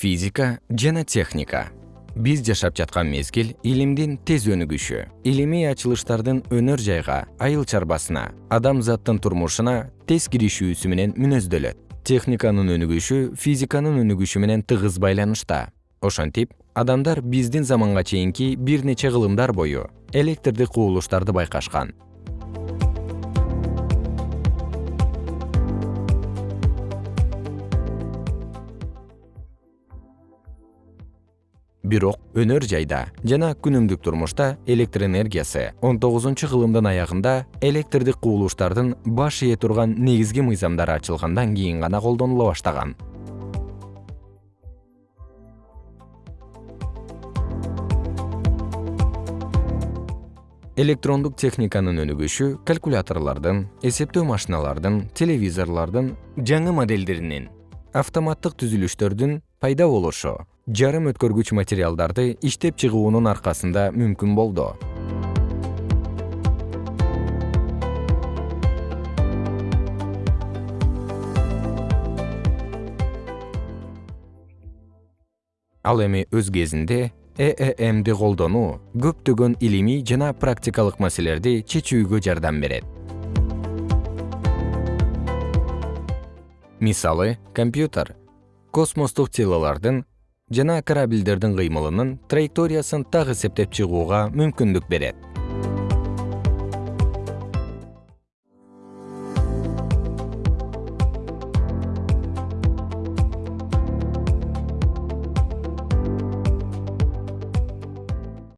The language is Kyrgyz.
физика жана техника. Биз жашап жаткан мезгил илимдин тез өнүгүшү. Илимий ачылыштардын өнөр жайга айыл чарбасына адамзаттын турмушуна тез киришүүсү менен мүнөздөлөт техниканын өнүгүшү физиканын өнүгүшү менен тыгыз байланышта. Ошентип адамдар биздин заманга чейинки бир нече кылымдар бою электрдик кубулуштарды байкашкан бирок өнөр жайда жана күнүмдүк турмушта электр энергиясы он тогузунчу кылымдын аягында электрдик кубулуштардын баш ээ турган негизги мыйзамдары ачылгандан кийин гана колдонула баштаган. Электрондук техниканын өнүгүшү калькуляторлордун эсептөө машиналардын телевизорлордун жаңы моделдеринин автоматтык түзүлүштөрдүн пайда болушу жарым өткөргүч материалдарды иштеп чыгуунун аркасында мүмкүн болду. Ал эми өз кезинде ээмди колдонуу көптөгөн илимий жана практикалык маселелерди чечүүгө жардам берет. Мисалы компьютер космостук телолордун жана кораблдердин кыймылынын траекториясын так эсептеп чыгууга мүмкүндүк берет